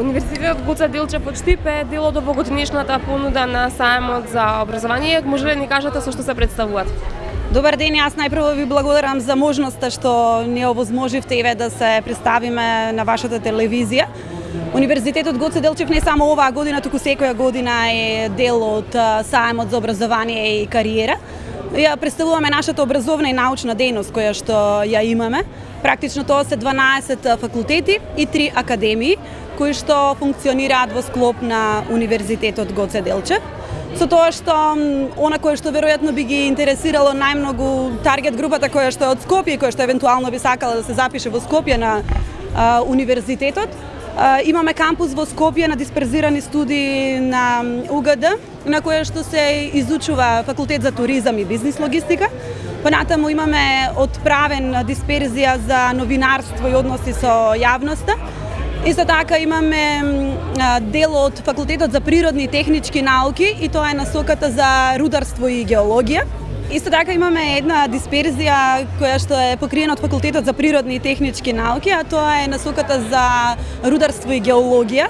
Универзитетот Гуца Делчев Почтипе е дел од овогодишната понуда на саемот за образование. Може ли да ни кажете со што се представуваат? Добар ден, јас најпрво ви благодарам за можноста што ни овозможивте еве да се представиме на вашата телевизија. Универзитетот Гоце Делчев не само оваа година, туку секоја година е дел од саемот за образование и кариера. Ја представуваме нашата образовна и научна дејност која што ја имаме. Практично тоа се 12 факултети и 3 академии кои што функционираат во склоп на Универзитетот Гоце Делчев. Со тоа што она кое што веројатно би ги интересирало најмногу таргет групата која што е од Скопје, која што евентуално би сакала да се запише во Скопје на а, универзитетот, а, имаме кампус во Скопје на дисперзирани студии на УГД, на која што се изучува факултет за туризам и бизнис логистика. Понатаму имаме отправен дисперзија за новинарство и односи со јавноста Исто така имаме дел од факултетот за природни и технички науки и тоа е насоката за рударство и геологија. Исто така имаме една дисперзија која што е покриена од факултетот за природни и технички науки, а тоа е насоката за рударство и геологија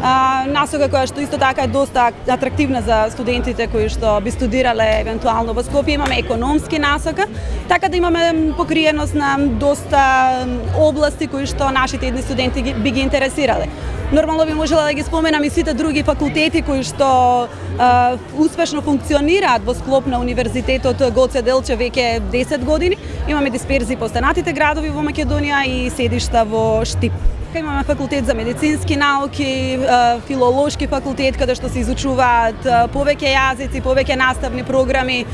насока која што исто така е доста атрактивна за студентите кои што би студирале евентуално во Скопје. Имаме економски насока, така да имаме покриеност на доста области кои што нашите едни студенти би ги интересирале. Нормално би можела да ги споменам и сите други факултети кои што а, успешно функционираат во склоп на Универзитетот Гоце Делче веќе 10 години. Имаме дисперзии по останатите градови во Македонија и седишта во Штип. Имаме факултет за медицински науки, филолошки факултет каде што се изучуваат повеќе јазици, повеќе наставни програми.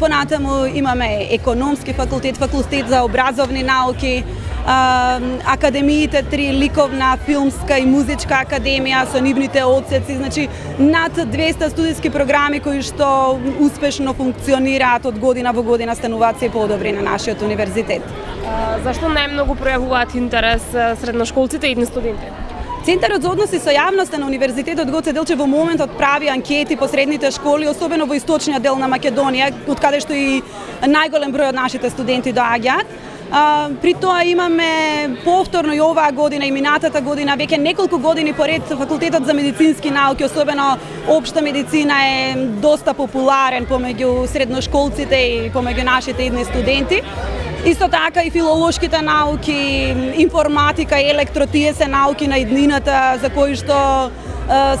Понатаму имаме економски факултет, факултет за образовни науки, академиите три ликовна, филмска и музичка академија со нивните одсеци, значи над 200 студиски програми кои што успешно функционираат од година во година стануваат се подобри на нашиот универзитет. Зашто најмногу пројавуваат интерес средношколците и студенти? Центарот за односи со јавноста на Универзитетот Гоце Делче во моментот прави анкети по средните школи, особено во источниот дел на Македонија, од каде што и најголем број од нашите студенти доаѓаат. А, при тоа имаме повторно и оваа година и минатата година, веќе неколку години поред факултетот за медицински науки, особено општа медицина е доста популарен помеѓу средношколците и помеѓу нашите идни студенти. Исто така и филолошките науки, информатика и електро, тие се науки на иднината за кои што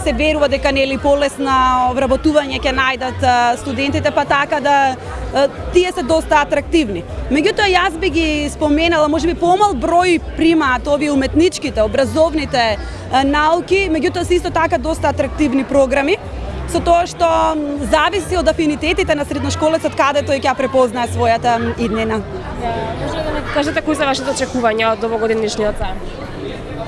се верува дека нели полесна вработување ќе најдат студентите, па така да тие се доста атрактивни. Меѓутоа јас би ги споменала, можеби помал број примаат овие уметничките, образовните науки, меѓутоа се исто така доста атрактивни програми со тоа што зависи од афинитетите на средношколецот каде тој ќе препознае својата иднина. Може да ми кажете кои се вашите очекувања од овогодишниот саем?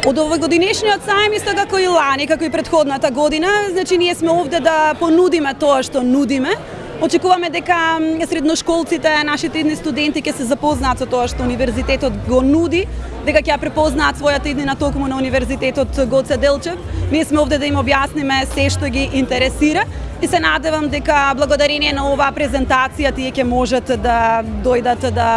Од овогодишниот сајм, исто како и лани, како и предходната година, значи ние сме овде да понудиме тоа што нудиме, Очекуваме дека средношколците, нашите идни студенти ќе се запознаат со тоа што универзитетот го нуди, дека ќе ја препознаат својата иднина токму на универзитетот Гоце Делчев. Ние сме овде да им објасниме се што ги интересира и се надевам дека благодарение на оваа презентација тие ќе можат да дојдат да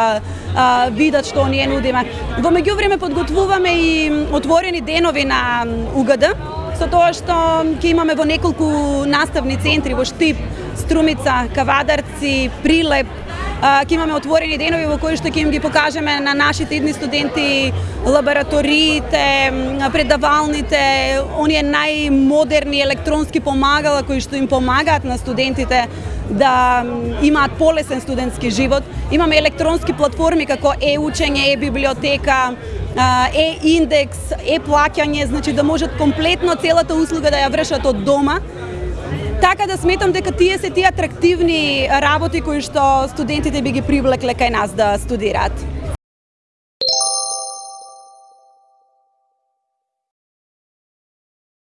а, видат што ние нудиме. Во меѓувреме подготвуваме и отворени денови на УГД, со тоа што ќе имаме во неколку наставни центри во Штип, Струмица, Кавадарци, Прилеп, ќе имаме отворени денови во кои што ќе им ги покажеме на нашите идни студенти лабораториите, предавалните, оние најмодерни електронски помагала кои што им помагаат на студентите да имаат полесен студентски живот. Имаме електронски платформи како е-учење, е-библиотека, е-индекс, е-плаќање, значи да можат комплетно целата услуга да ја вршат од дома. Така да сметам дека тие се тие атрактивни работи кои што студентите би ги привлекле кај нас да студираат.